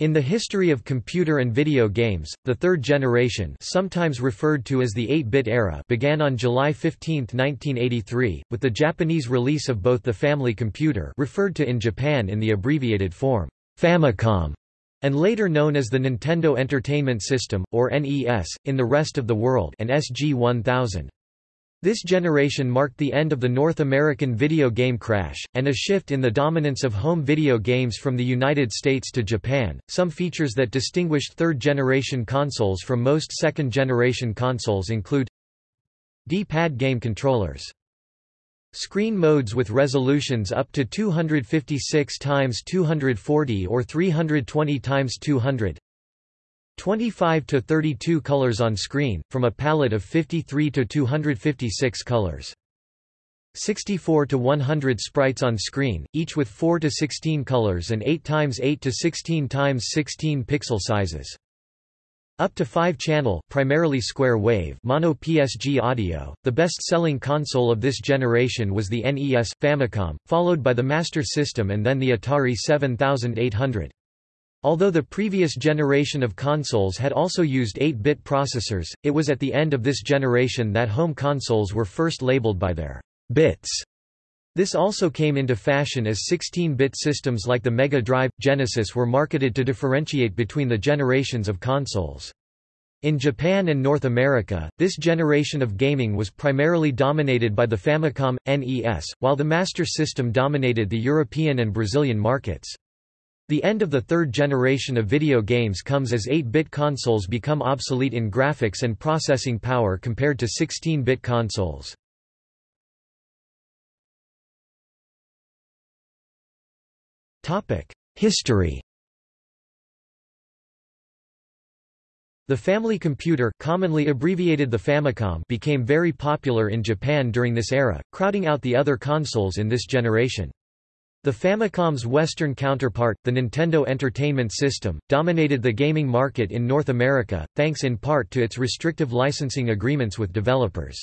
In the history of computer and video games, the third generation sometimes referred to as the 8-bit era began on July 15, 1983, with the Japanese release of both the Family Computer referred to in Japan in the abbreviated form, Famicom, and later known as the Nintendo Entertainment System, or NES, in the rest of the world and SG-1000. This generation marked the end of the North American video game crash, and a shift in the dominance of home video games from the United States to Japan. Some features that distinguished third generation consoles from most second generation consoles include D-pad game controllers. Screen modes with resolutions up to 256 x 240 or 320 x 200 25 to 32 colors on screen, from a palette of 53 to 256 colors. 64 to 100 sprites on screen, each with 4 to 16 colors and 8 times 8 to 16 times 16 pixel sizes. Up to 5-channel, primarily square wave mono PSG audio. The best-selling console of this generation was the NES Famicom, followed by the Master System and then the Atari 7800. Although the previous generation of consoles had also used 8-bit processors, it was at the end of this generation that home consoles were first labeled by their bits. This also came into fashion as 16-bit systems like the Mega Drive, Genesis were marketed to differentiate between the generations of consoles. In Japan and North America, this generation of gaming was primarily dominated by the Famicom, NES, while the Master System dominated the European and Brazilian markets. The end of the third generation of video games comes as 8-bit consoles become obsolete in graphics and processing power compared to 16-bit consoles. History The family computer commonly abbreviated the Famicom became very popular in Japan during this era, crowding out the other consoles in this generation. The Famicom's Western counterpart, the Nintendo Entertainment System, dominated the gaming market in North America, thanks in part to its restrictive licensing agreements with developers.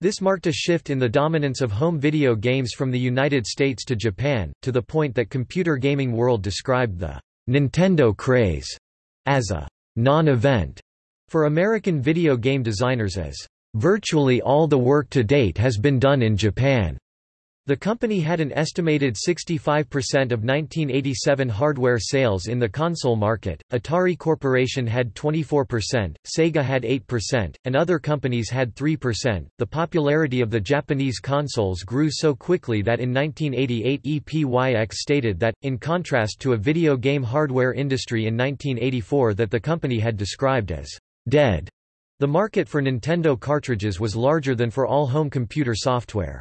This marked a shift in the dominance of home video games from the United States to Japan, to the point that Computer Gaming World described the Nintendo craze as a non-event for American video game designers as virtually all the work to date has been done in Japan. The company had an estimated 65% of 1987 hardware sales in the console market, Atari Corporation had 24%, Sega had 8%, and other companies had 3%. The popularity of the Japanese consoles grew so quickly that in 1988 EPYX stated that, in contrast to a video game hardware industry in 1984 that the company had described as dead, the market for Nintendo cartridges was larger than for all home computer software.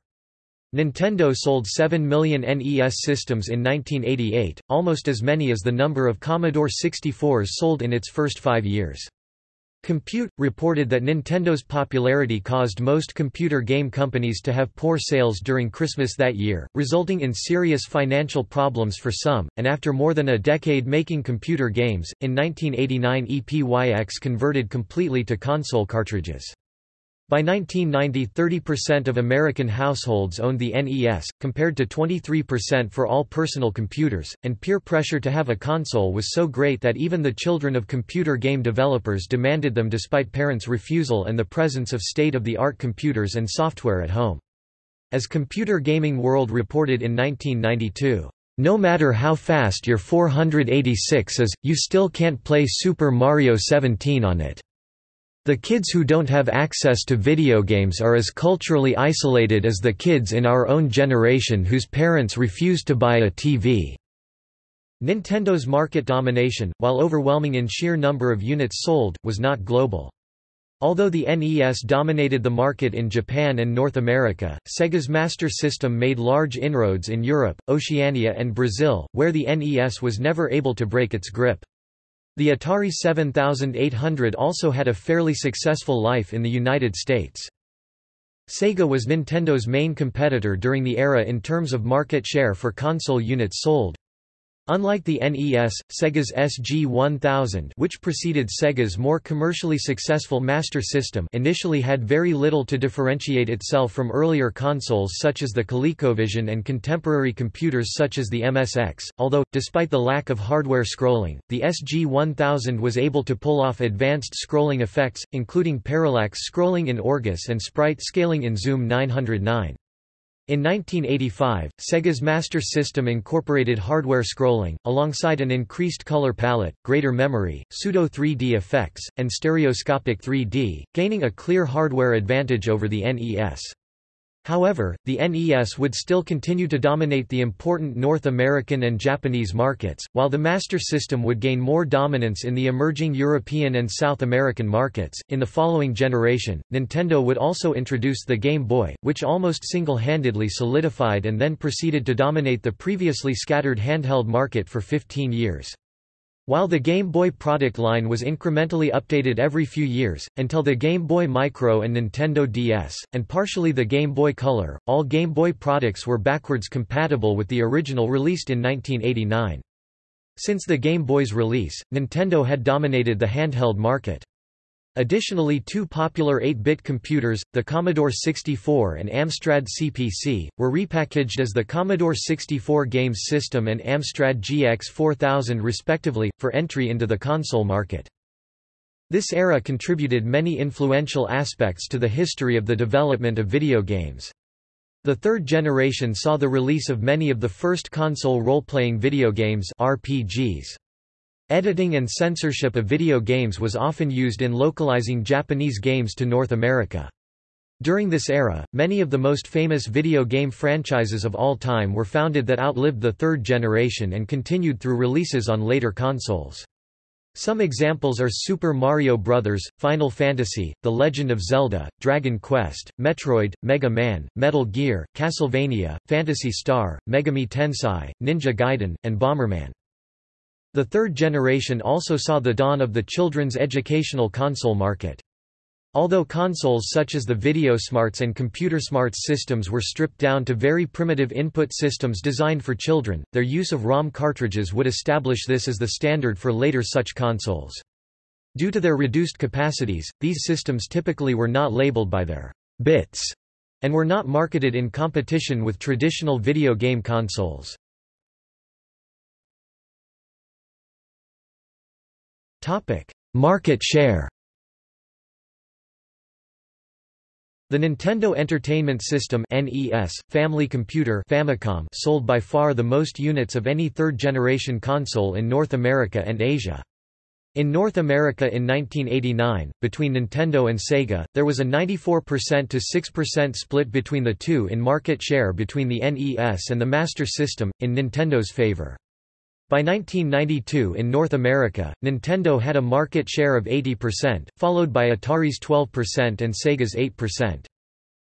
Nintendo sold 7 million NES systems in 1988, almost as many as the number of Commodore 64s sold in its first five years. Compute, reported that Nintendo's popularity caused most computer game companies to have poor sales during Christmas that year, resulting in serious financial problems for some, and after more than a decade making computer games, in 1989 EPYX converted completely to console cartridges. By 1990 30% of American households owned the NES, compared to 23% for all personal computers, and peer pressure to have a console was so great that even the children of computer game developers demanded them despite parents' refusal and the presence of state-of-the-art computers and software at home. As Computer Gaming World reported in 1992, no matter how fast your 486 is, you still can't play Super Mario 17 on it. The kids who don't have access to video games are as culturally isolated as the kids in our own generation whose parents refuse to buy a TV. Nintendo's market domination, while overwhelming in sheer number of units sold, was not global. Although the NES dominated the market in Japan and North America, Sega's Master System made large inroads in Europe, Oceania and Brazil, where the NES was never able to break its grip. The Atari 7800 also had a fairly successful life in the United States. Sega was Nintendo's main competitor during the era in terms of market share for console units sold. Unlike the NES, Sega's SG-1000 which preceded Sega's more commercially successful Master System initially had very little to differentiate itself from earlier consoles such as the ColecoVision and contemporary computers such as the MSX, although, despite the lack of hardware scrolling, the SG-1000 was able to pull off advanced scrolling effects, including parallax scrolling in Orguss and sprite scaling in Zoom 909. In 1985, Sega's Master System incorporated hardware scrolling, alongside an increased color palette, greater memory, pseudo-3D effects, and stereoscopic 3D, gaining a clear hardware advantage over the NES. However, the NES would still continue to dominate the important North American and Japanese markets, while the Master System would gain more dominance in the emerging European and South American markets. In the following generation, Nintendo would also introduce the Game Boy, which almost single handedly solidified and then proceeded to dominate the previously scattered handheld market for 15 years. While the Game Boy product line was incrementally updated every few years, until the Game Boy Micro and Nintendo DS, and partially the Game Boy Color, all Game Boy products were backwards compatible with the original released in 1989. Since the Game Boy's release, Nintendo had dominated the handheld market. Additionally two popular 8-bit computers, the Commodore 64 and Amstrad CPC, were repackaged as the Commodore 64 Games System and Amstrad GX 4000 respectively, for entry into the console market. This era contributed many influential aspects to the history of the development of video games. The third generation saw the release of many of the first console role-playing video games RPGs. Editing and censorship of video games was often used in localizing Japanese games to North America. During this era, many of the most famous video game franchises of all time were founded that outlived the third generation and continued through releases on later consoles. Some examples are Super Mario Bros., Final Fantasy, The Legend of Zelda, Dragon Quest, Metroid, Mega Man, Metal Gear, Castlevania, Phantasy Star, Megami Tensei, Ninja Gaiden, and Bomberman. The third generation also saw the dawn of the children's educational console market. Although consoles such as the VideoSmarts and ComputerSmarts systems were stripped down to very primitive input systems designed for children, their use of ROM cartridges would establish this as the standard for later such consoles. Due to their reduced capacities, these systems typically were not labeled by their bits and were not marketed in competition with traditional video game consoles. Market share The Nintendo Entertainment System NES, Family Computer Famicom sold by far the most units of any third-generation console in North America and Asia. In North America in 1989, between Nintendo and Sega, there was a 94% to 6% split between the two in market share between the NES and the Master System, in Nintendo's favor. By 1992 in North America, Nintendo had a market share of 80%, followed by Atari's 12% and Sega's 8%.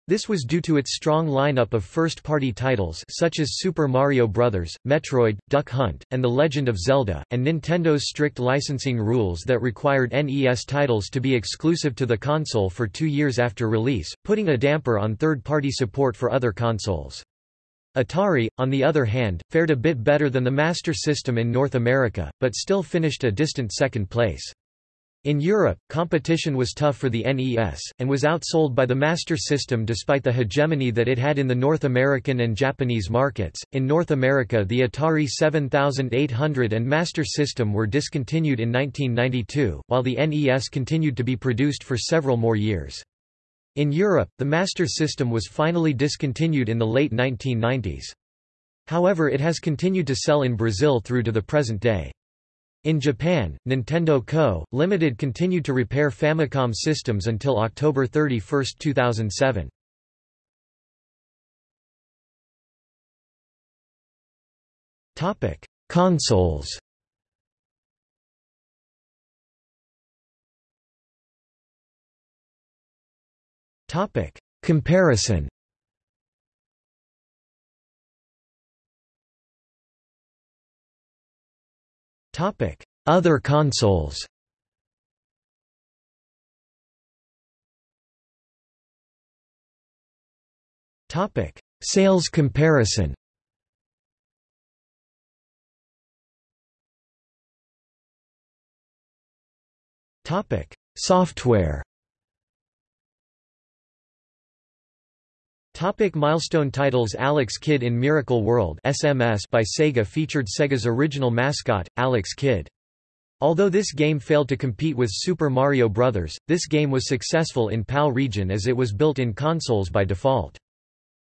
This was due to its strong lineup of first-party titles such as Super Mario Bros., Metroid, Duck Hunt, and The Legend of Zelda, and Nintendo's strict licensing rules that required NES titles to be exclusive to the console for two years after release, putting a damper on third-party support for other consoles. Atari, on the other hand, fared a bit better than the Master System in North America, but still finished a distant second place. In Europe, competition was tough for the NES, and was outsold by the Master System despite the hegemony that it had in the North American and Japanese markets. In North America, the Atari 7800 and Master System were discontinued in 1992, while the NES continued to be produced for several more years. In Europe, the Master System was finally discontinued in the late 1990s. However it has continued to sell in Brazil through to the present day. In Japan, Nintendo Co., Limited continued to repair Famicom systems until October 31, 2007. Consoles Topic. Comparison Topic: Other consoles. Topic: Sales comparison. Topic: Software. Topic milestone titles Alex Kidd in Miracle World SMS by Sega featured Sega's original mascot, Alex Kidd. Although this game failed to compete with Super Mario Bros., this game was successful in PAL region as it was built in consoles by default.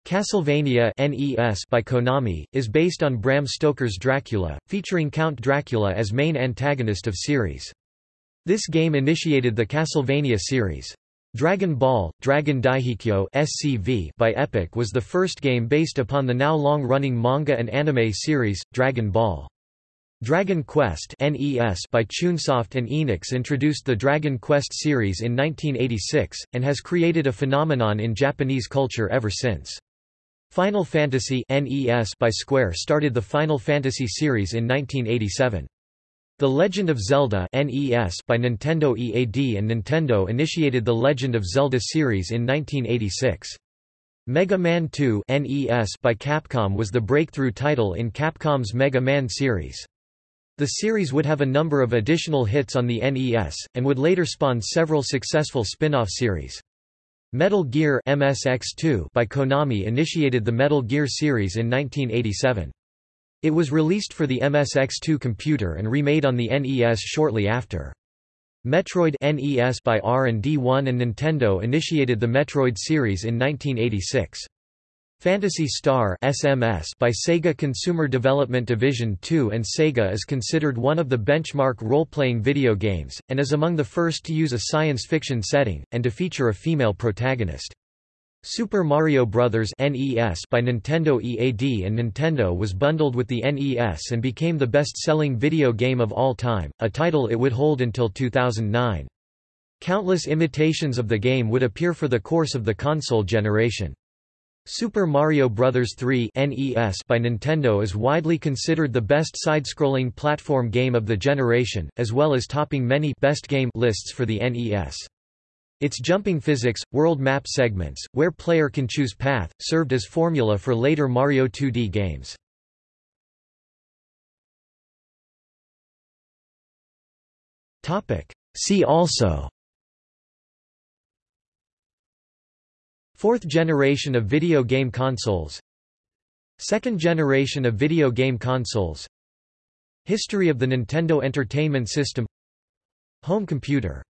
Castlevania NES by Konami, is based on Bram Stoker's Dracula, featuring Count Dracula as main antagonist of series. This game initiated the Castlevania series. Dragon Ball, Dragon Daihikyo SCV by Epoch was the first game based upon the now long-running manga and anime series, Dragon Ball. Dragon Quest NES by Chunsoft and Enix introduced the Dragon Quest series in 1986, and has created a phenomenon in Japanese culture ever since. Final Fantasy NES by Square started the Final Fantasy series in 1987. The Legend of Zelda NES by Nintendo EAD and Nintendo initiated the Legend of Zelda series in 1986. Mega Man 2 NES by Capcom was the breakthrough title in Capcom's Mega Man series. The series would have a number of additional hits on the NES, and would later spawn several successful spin-off series. Metal Gear MSX2 by Konami initiated the Metal Gear series in 1987. It was released for the MSX2 computer and remade on the NES shortly after. Metroid NES by R&D1 and Nintendo initiated the Metroid series in 1986. Phantasy Star SMS by Sega Consumer Development Division 2 and Sega is considered one of the benchmark role-playing video games, and is among the first to use a science fiction setting, and to feature a female protagonist. Super Mario Bros. NES by Nintendo EAD and Nintendo was bundled with the NES and became the best-selling video game of all time, a title it would hold until 2009. Countless imitations of the game would appear for the course of the console generation. Super Mario Bros. 3 NES by Nintendo is widely considered the best side-scrolling platform game of the generation, as well as topping many best game lists for the NES. Its jumping physics, world map segments, where player can choose path, served as formula for later Mario 2D games. See also. Fourth generation of video game consoles. Second generation of video game consoles. History of the Nintendo Entertainment System. Home computer